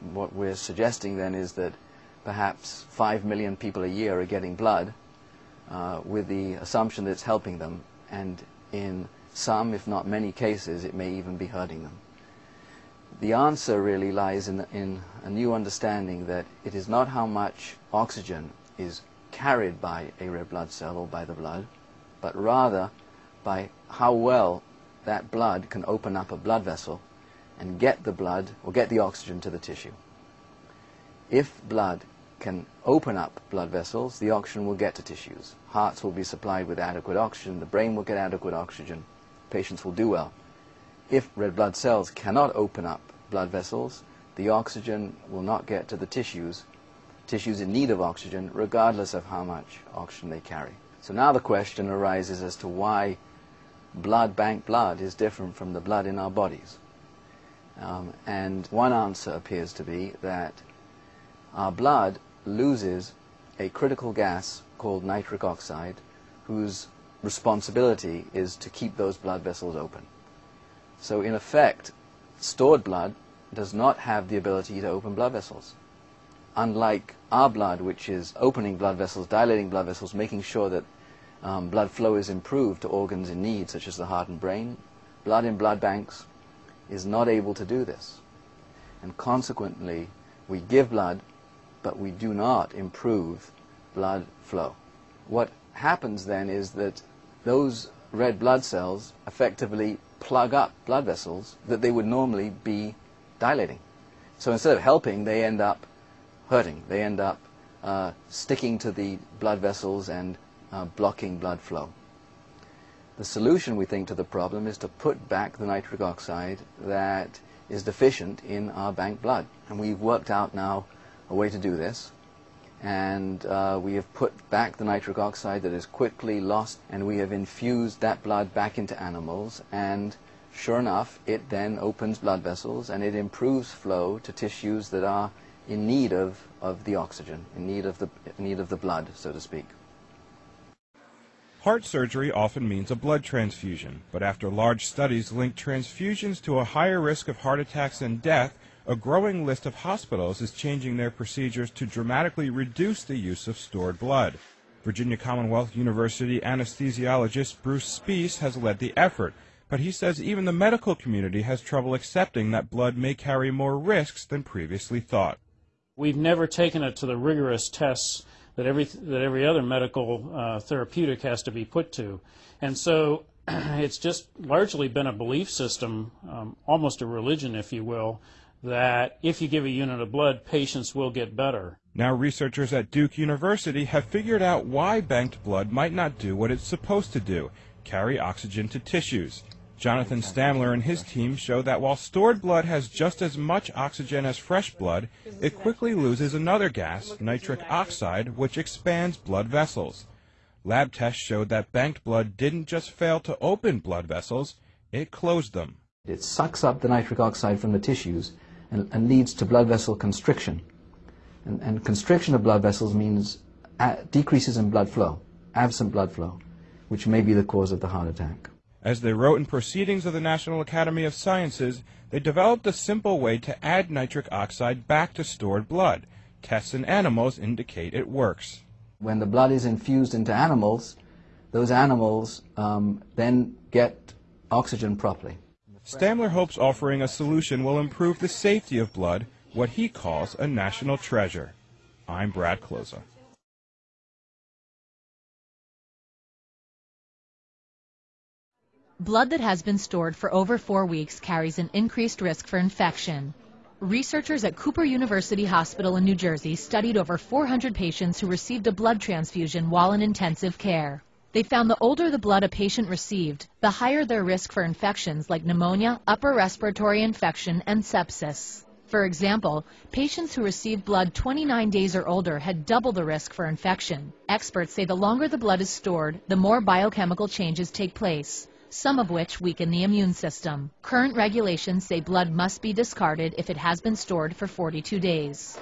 what we're suggesting then is that perhaps 5 million people a year are getting blood uh, with the assumption that it's helping them, and in some, if not many cases, it may even be hurting them. The answer really lies in, in a new understanding that it is not how much oxygen is carried by a red blood cell or by the blood, but rather by how well that blood can open up a blood vessel and get the blood or get the oxygen to the tissue. If blood can open up blood vessels, the oxygen will get to tissues. Hearts will be supplied with adequate oxygen, the brain will get adequate oxygen, patients will do well. If red blood cells cannot open up blood vessels, the oxygen will not get to the tissues, tissues in need of oxygen, regardless of how much oxygen they carry. So now the question arises as to why blood bank blood is different from the blood in our bodies. Um, and one answer appears to be that our blood loses a critical gas called nitric oxide whose responsibility is to keep those blood vessels open. So in effect, stored blood does not have the ability to open blood vessels. Unlike our blood, which is opening blood vessels, dilating blood vessels, making sure that um, blood flow is improved to organs in need, such as the heart and brain, blood in blood banks is not able to do this. And consequently, we give blood, but we do not improve blood flow. What happens then is that those red blood cells effectively plug up blood vessels that they would normally be dilating. So instead of helping, they end up hurting. They end up uh, sticking to the blood vessels and uh, blocking blood flow. The solution, we think, to the problem is to put back the nitric oxide that is deficient in our bank blood. And we've worked out now a way to do this. And uh, we have put back the nitric oxide that is quickly lost, and we have infused that blood back into animals. And sure enough, it then opens blood vessels, and it improves flow to tissues that are in need of, of the oxygen, in need of the, in need of the blood, so to speak. Heart surgery often means a blood transfusion, but after large studies linked transfusions to a higher risk of heart attacks and death, a growing list of hospitals is changing their procedures to dramatically reduce the use of stored blood. Virginia Commonwealth University anesthesiologist Bruce Spiess has led the effort, but he says even the medical community has trouble accepting that blood may carry more risks than previously thought. We've never taken it to the rigorous tests that every that every other medical uh, therapeutic has to be put to, and so it's just largely been a belief system, um, almost a religion, if you will, that if you give a unit of blood, patients will get better. Now researchers at Duke University have figured out why banked blood might not do what it's supposed to do, carry oxygen to tissues. Jonathan Stamler and his team show that while stored blood has just as much oxygen as fresh blood, it quickly loses another gas, nitric oxide, which expands blood vessels. Lab tests showed that banked blood didn't just fail to open blood vessels, it closed them. It sucks up the nitric oxide from the tissues and, and leads to blood vessel constriction. And, and constriction of blood vessels means uh, decreases in blood flow, absent blood flow, which may be the cause of the heart attack. As they wrote in Proceedings of the National Academy of Sciences, they developed a simple way to add nitric oxide back to stored blood. Tests in animals indicate it works. When the blood is infused into animals, those animals um, then get oxygen properly. Stamler hopes offering a solution will improve the safety of blood, what he calls a national treasure. I'm Brad Kloza. Blood that has been stored for over four weeks carries an increased risk for infection. Researchers at Cooper University Hospital in New Jersey studied over 400 patients who received a blood transfusion while in intensive care. They found the older the blood a patient received, the higher their risk for infections like pneumonia, upper respiratory infection, and sepsis. For example, patients who received blood 29 days or older had double the risk for infection. Experts say the longer the blood is stored, the more biochemical changes take place some of which weaken the immune system. Current regulations say blood must be discarded if it has been stored for 42 days.